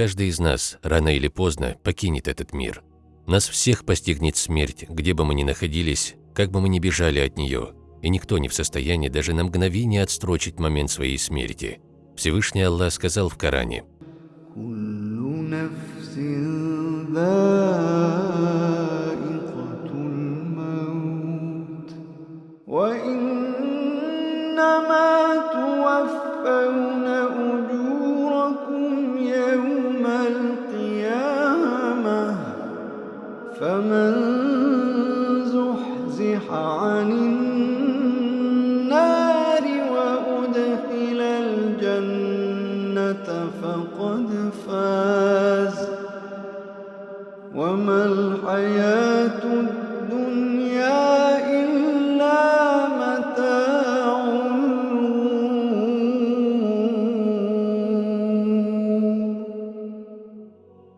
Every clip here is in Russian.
Каждый из нас рано или поздно покинет этот мир. Нас всех постигнет смерть, где бы мы ни находились, как бы мы ни бежали от нее, и никто не в состоянии даже на мгновение отстрочить момент своей смерти. Всевышний Аллах сказал в Коране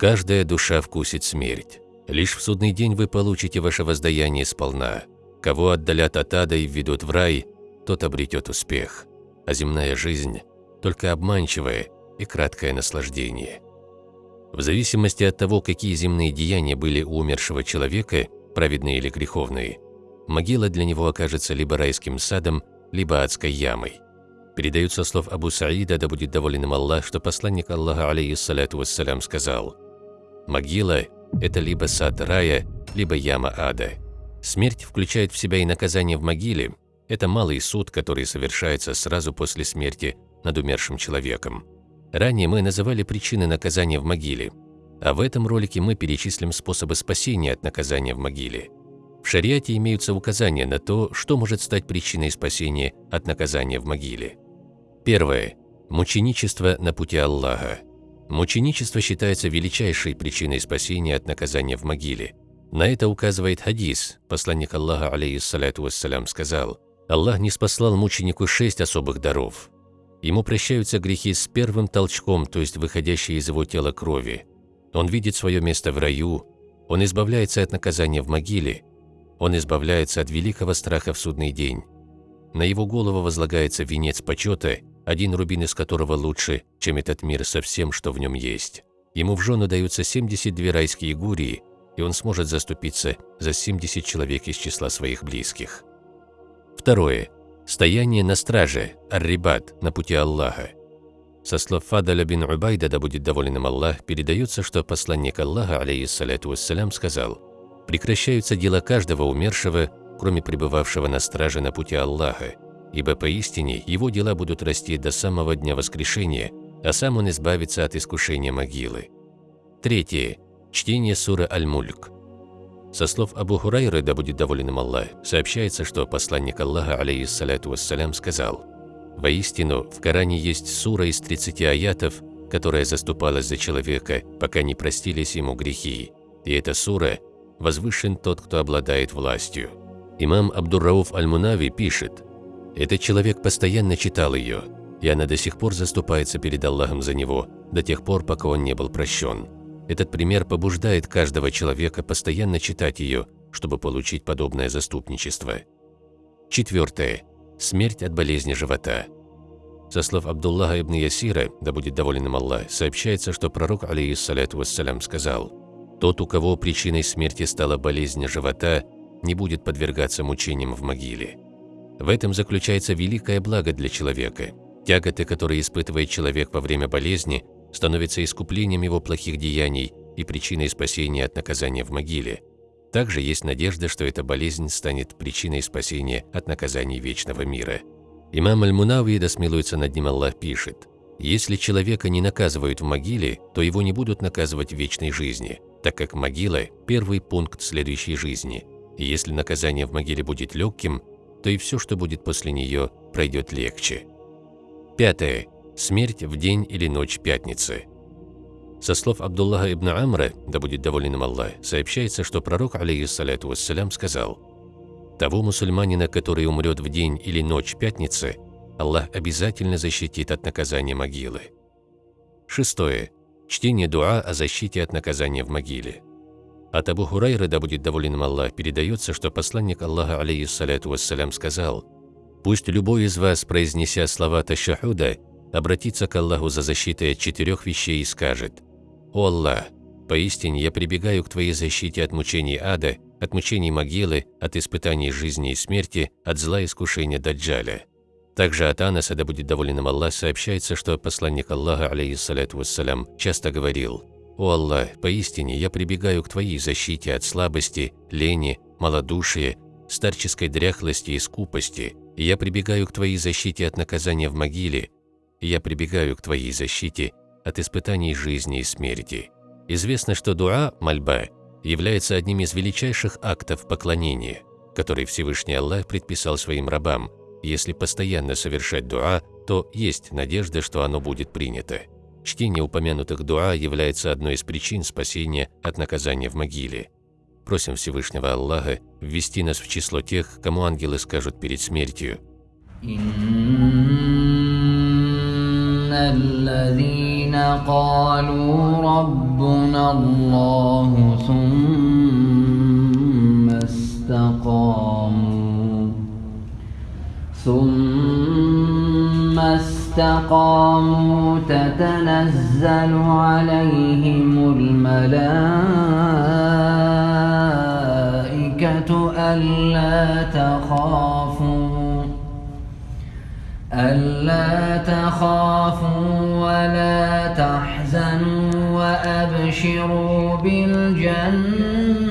Каждая душа вкусит смерть. Лишь в судный день вы получите ваше воздаяние сполна. Кого отдалят от ада и введут в рай, тот обретет успех. А земная жизнь – только обманчивое и краткое наслаждение. В зависимости от того, какие земные деяния были у умершего человека, праведные или греховные, могила для него окажется либо райским садом, либо адской ямой. Передаются слов Абу Саида, да будет доволен им Аллах, что посланник Аллаха, алейхиссаляту вассалям, сказал «Могила это либо сад рая, либо яма ада. Смерть включает в себя и наказание в могиле. Это малый суд, который совершается сразу после смерти над умершим человеком. Ранее мы называли причины наказания в могиле, а в этом ролике мы перечислим способы спасения от наказания в могиле. В шариате имеются указания на то, что может стать причиной спасения от наказания в могиле. Первое. Мученичество на пути Аллаха. Мученичество считается величайшей причиной спасения от наказания в могиле. На это указывает хадис. Посланник Аллаха, алейхиссалату вассалям, сказал, «Аллах не спаслал мученику шесть особых даров. Ему прощаются грехи с первым толчком, то есть выходящей из его тела крови. Он видит свое место в раю, он избавляется от наказания в могиле, он избавляется от великого страха в судный день. На его голову возлагается венец почета – один рубин из которого лучше, чем этот мир со всем, что в нем есть. Ему в жену даются 72 райские гурии, и он сможет заступиться за 70 человек из числа своих близких. Второе. Стояние на страже, аррибат, на пути Аллаха. Со слов Фадаля бин Убайда, да будет доволен им Аллах, передается, что посланник Аллаха, алейхиссаляту вассалям, сказал, «Прекращаются дела каждого умершего, кроме пребывавшего на страже на пути Аллаха, ибо поистине его дела будут расти до самого дня воскрешения, а сам он избавится от искушения могилы. Третье. Чтение суры Аль-Мульк. Со слов Абу Хурайры, да будет доволен им Аллах, сообщается, что посланник Аллаха, алейхиссалату вассалям, сказал, «Воистину, в Коране есть сура из 30 аятов, которая заступалась за человека, пока не простились ему грехи. И эта сура «Возвышен тот, кто обладает властью». Имам Абдуррауф Аль-Мунави пишет, этот человек постоянно читал ее, и она до сих пор заступается перед Аллахом за него, до тех пор, пока он не был прощен. Этот пример побуждает каждого человека постоянно читать ее, чтобы получить подобное заступничество. Четвертое. Смерть от болезни живота. Со слов Абдуллаха ибн Ясира, да будет доволен им Аллах, сообщается, что пророк, алейхиссаляту вассалям, сказал, «Тот, у кого причиной смерти стала болезнь живота, не будет подвергаться мучениям в могиле». В этом заключается великое благо для человека. Тяготы, которые испытывает человек во время болезни, становятся искуплением его плохих деяний и причиной спасения от наказания в могиле. Также есть надежда, что эта болезнь станет причиной спасения от наказаний вечного мира. Имам Аль-Мунави, да смилуется над ним Аллах, пишет, «Если человека не наказывают в могиле, то его не будут наказывать в вечной жизни, так как могила – первый пункт следующей жизни. И если наказание в могиле будет легким, то и все, что будет после нее, пройдет легче. Пятое. Смерть в день или ночь пятницы. Со слов Абдуллаха ибн Амра, да будет доволен им Аллах, сообщается, что пророк, алейхиссаляту вассалям, сказал, «Того мусульманина, который умрет в день или ночь пятницы, Аллах обязательно защитит от наказания могилы». Шестое. Чтение дуа о защите от наказания в могиле. От Абу Хурайры, да будет доволен им Аллах, передается, что посланник Аллаха, алейхиссаляту вассалям, сказал, «Пусть любой из вас, произнеся слова ташахуда, обратится к Аллаху за защитой от четырех вещей и скажет, «О Аллах, поистине я прибегаю к Твоей защите от мучений ада, от мучений могилы, от испытаний жизни и смерти, от зла искушения Даджаля». Также от Анаса, да будет доволен им Аллах, сообщается, что посланник Аллаха, алейхиссалату вассалям, часто говорил «О Аллах, поистине я прибегаю к Твоей защите от слабости, лени, малодушия, старческой дряхлости и скупости, я прибегаю к Твоей защите от наказания в могиле, я прибегаю к Твоей защите от испытаний жизни и смерти». Известно, что дуа, мольба, является одним из величайших актов поклонения, который Всевышний Аллах предписал своим рабам – если постоянно совершать дуа, то есть надежда, что оно будет принято. Чтение упомянутых дуа является одной из причин спасения от наказания в могиле. Просим Всевышнего Аллаха ввести нас в число тех, кому ангелы скажут перед смертью. الذين قالوا ربنا الله ثم استقاموا ثم استقاموا تتنزل عليهم الملائكة ألا تخافوا ألا تخافوا ولا تحزنوا وأبشروا بالجنة.